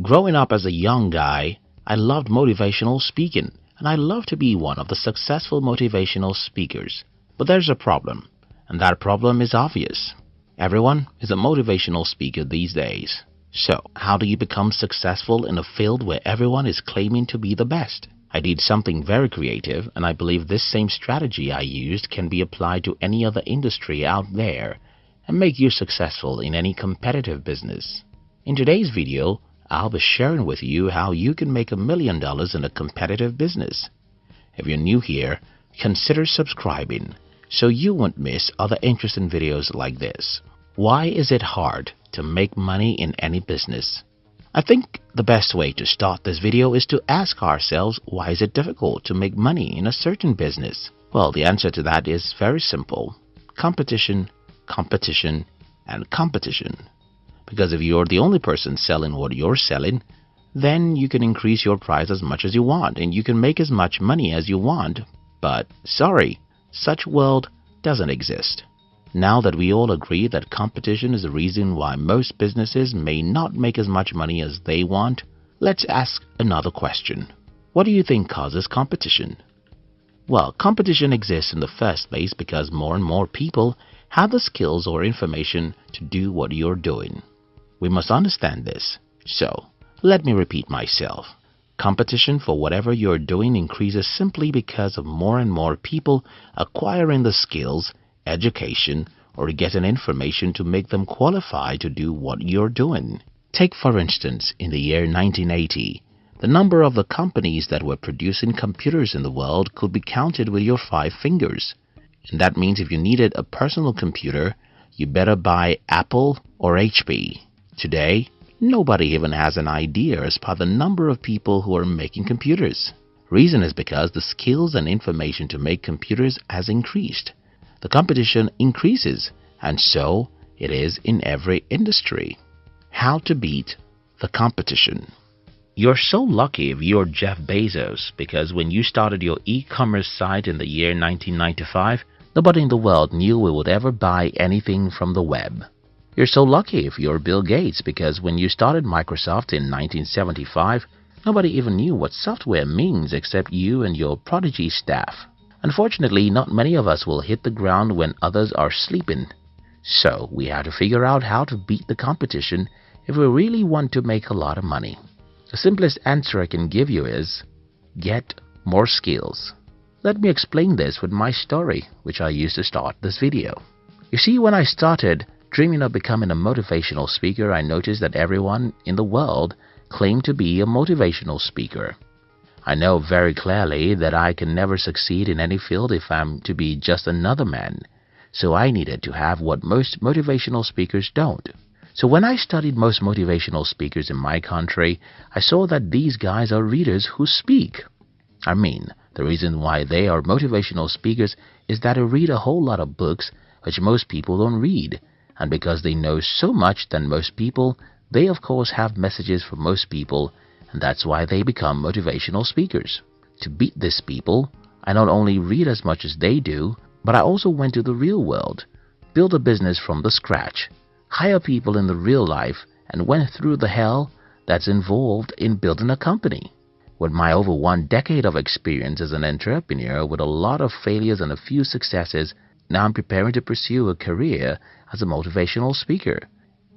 Growing up as a young guy, I loved motivational speaking and I love to be one of the successful motivational speakers. But there's a problem, and that problem is obvious. Everyone is a motivational speaker these days. So, how do you become successful in a field where everyone is claiming to be the best? I did something very creative and I believe this same strategy I used can be applied to any other industry out there and make you successful in any competitive business. In today's video, I'll be sharing with you how you can make a million dollars in a competitive business. If you're new here, consider subscribing so you won't miss other interesting videos like this. Why is it hard to make money in any business? I think the best way to start this video is to ask ourselves why is it difficult to make money in a certain business? Well, the answer to that is very simple. Competition, competition, and competition. Because if you're the only person selling what you're selling, then you can increase your price as much as you want and you can make as much money as you want. But sorry, such world doesn't exist. Now that we all agree that competition is the reason why most businesses may not make as much money as they want, let's ask another question. What do you think causes competition? Well, competition exists in the first place because more and more people have the skills or information to do what you're doing. We must understand this. So, let me repeat myself. Competition for whatever you're doing increases simply because of more and more people acquiring the skills, education, or getting information to make them qualify to do what you're doing. Take for instance, in the year 1980, the number of the companies that were producing computers in the world could be counted with your five fingers. And that means if you needed a personal computer, you better buy Apple or HP. Today, nobody even has an idea as per the number of people who are making computers. Reason is because the skills and information to make computers has increased. The competition increases and so it is in every industry. How to beat the competition. You're so lucky if you're Jeff Bezos because when you started your e-commerce site in the year 1995, nobody in the world knew we would ever buy anything from the web. You're so lucky if you're Bill Gates because when you started Microsoft in 1975, nobody even knew what software means except you and your prodigy staff. Unfortunately, not many of us will hit the ground when others are sleeping. So, we have to figure out how to beat the competition if we really want to make a lot of money. The simplest answer I can give you is get more skills. Let me explain this with my story, which I used to start this video. You see, when I started, Dreaming of becoming a motivational speaker, I noticed that everyone in the world claimed to be a motivational speaker. I know very clearly that I can never succeed in any field if I'm to be just another man, so I needed to have what most motivational speakers don't. So when I studied most motivational speakers in my country, I saw that these guys are readers who speak. I mean, the reason why they are motivational speakers is that they read a whole lot of books which most people don't read and because they know so much than most people, they of course have messages for most people, and that's why they become motivational speakers. To beat these people, I not only read as much as they do, but I also went to the real world, built a business from the scratch, hire people in the real life, and went through the hell that's involved in building a company. With my over one decade of experience as an entrepreneur with a lot of failures and a few successes, now I'm preparing to pursue a career as a motivational speaker.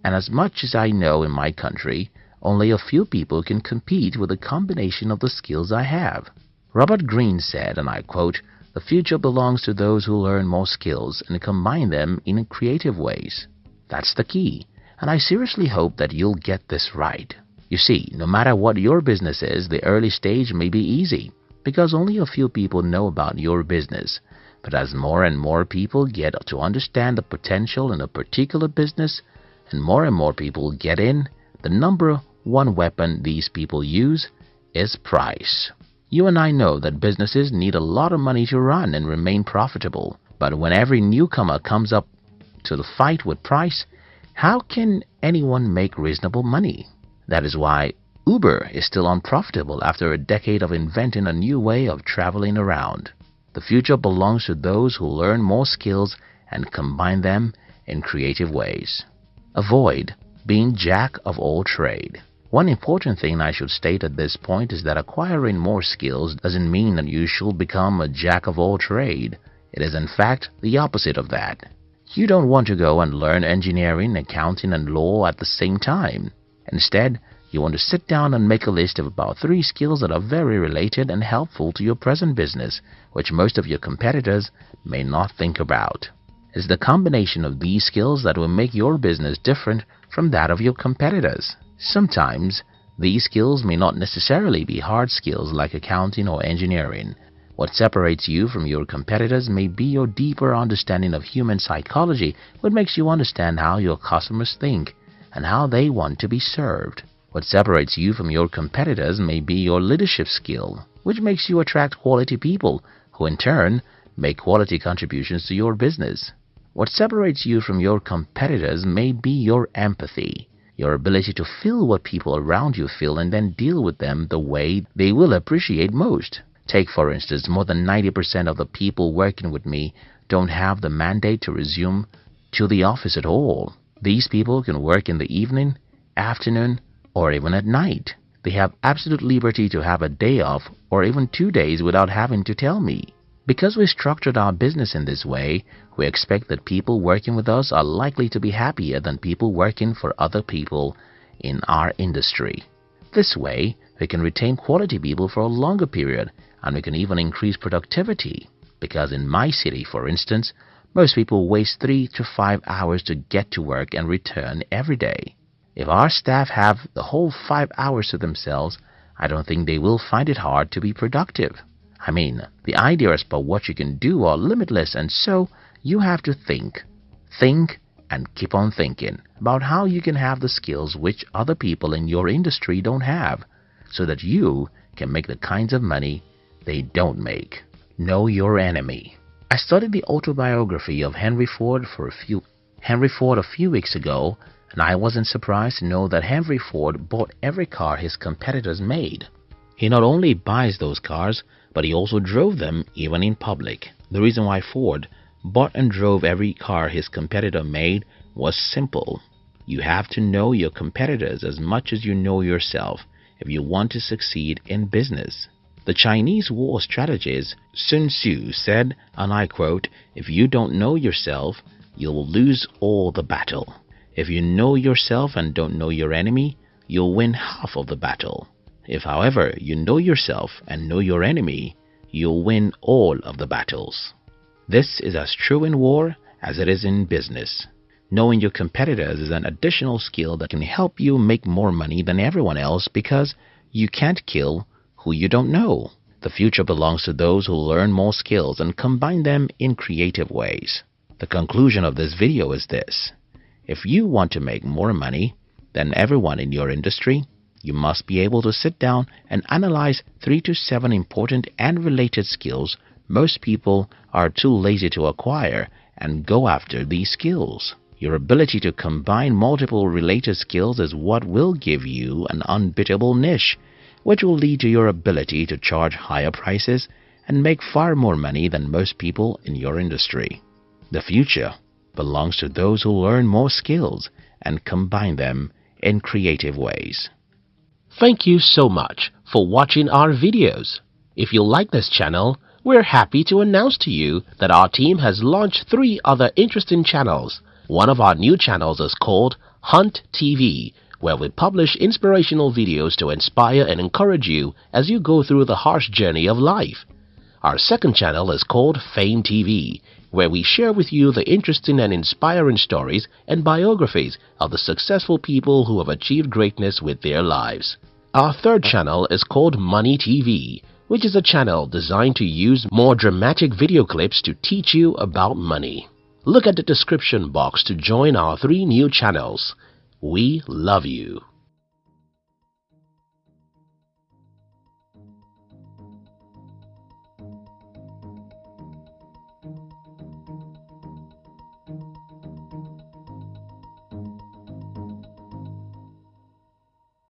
And as much as I know in my country, only a few people can compete with a combination of the skills I have. Robert Greene said, and I quote, The future belongs to those who learn more skills and combine them in creative ways. That's the key, and I seriously hope that you'll get this right. You see, no matter what your business is, the early stage may be easy because only a few people know about your business but as more and more people get to understand the potential in a particular business and more and more people get in, the number one weapon these people use is price. You and I know that businesses need a lot of money to run and remain profitable, but when every newcomer comes up to the fight with price, how can anyone make reasonable money? That is why Uber is still unprofitable after a decade of inventing a new way of traveling around. The future belongs to those who learn more skills and combine them in creative ways. Avoid being jack of all trade. One important thing I should state at this point is that acquiring more skills doesn't mean that you should become a jack of all trade. It is in fact the opposite of that. You don't want to go and learn engineering, accounting and law at the same time. Instead, you want to sit down and make a list of about three skills that are very related and helpful to your present business, which most of your competitors may not think about. It's the combination of these skills that will make your business different from that of your competitors. Sometimes, these skills may not necessarily be hard skills like accounting or engineering. What separates you from your competitors may be your deeper understanding of human psychology, what makes you understand how your customers think and how they want to be served. What separates you from your competitors may be your leadership skill, which makes you attract quality people who in turn make quality contributions to your business. What separates you from your competitors may be your empathy, your ability to feel what people around you feel and then deal with them the way they will appreciate most. Take, for instance, more than 90% of the people working with me don't have the mandate to resume to the office at all. These people can work in the evening, afternoon, or even at night. They have absolute liberty to have a day off or even two days without having to tell me. Because we structured our business in this way, we expect that people working with us are likely to be happier than people working for other people in our industry. This way, we can retain quality people for a longer period and we can even increase productivity. Because in my city, for instance, most people waste three to five hours to get to work and return every day. If our staff have the whole five hours to themselves, I don't think they will find it hard to be productive. I mean, the ideas about what you can do are limitless and so you have to think. Think and keep on thinking about how you can have the skills which other people in your industry don't have so that you can make the kinds of money they don't make. Know your enemy. I studied the autobiography of Henry Ford for a few Henry Ford a few weeks ago and I wasn't surprised to know that Henry Ford bought every car his competitors made. He not only buys those cars, but he also drove them even in public. The reason why Ford bought and drove every car his competitor made was simple. You have to know your competitors as much as you know yourself if you want to succeed in business. The Chinese war strategist Sun Tzu said, and I quote, If you don't know yourself, you'll lose all the battle. If you know yourself and don't know your enemy, you'll win half of the battle. If, however, you know yourself and know your enemy, you'll win all of the battles. This is as true in war as it is in business. Knowing your competitors is an additional skill that can help you make more money than everyone else because you can't kill who you don't know. The future belongs to those who learn more skills and combine them in creative ways. The conclusion of this video is this. If you want to make more money than everyone in your industry, you must be able to sit down and analyze three to seven important and related skills most people are too lazy to acquire and go after these skills. Your ability to combine multiple related skills is what will give you an unbeatable niche, which will lead to your ability to charge higher prices and make far more money than most people in your industry. The future belongs to those who learn more skills and combine them in creative ways. Thank you so much for watching our videos. If you like this channel, we're happy to announce to you that our team has launched three other interesting channels. One of our new channels is called Hunt TV, where we publish inspirational videos to inspire and encourage you as you go through the harsh journey of life. Our second channel is called Fame TV, where we share with you the interesting and inspiring stories and biographies of the successful people who have achieved greatness with their lives. Our third channel is called Money TV, which is a channel designed to use more dramatic video clips to teach you about money. Look at the description box to join our three new channels. We love you.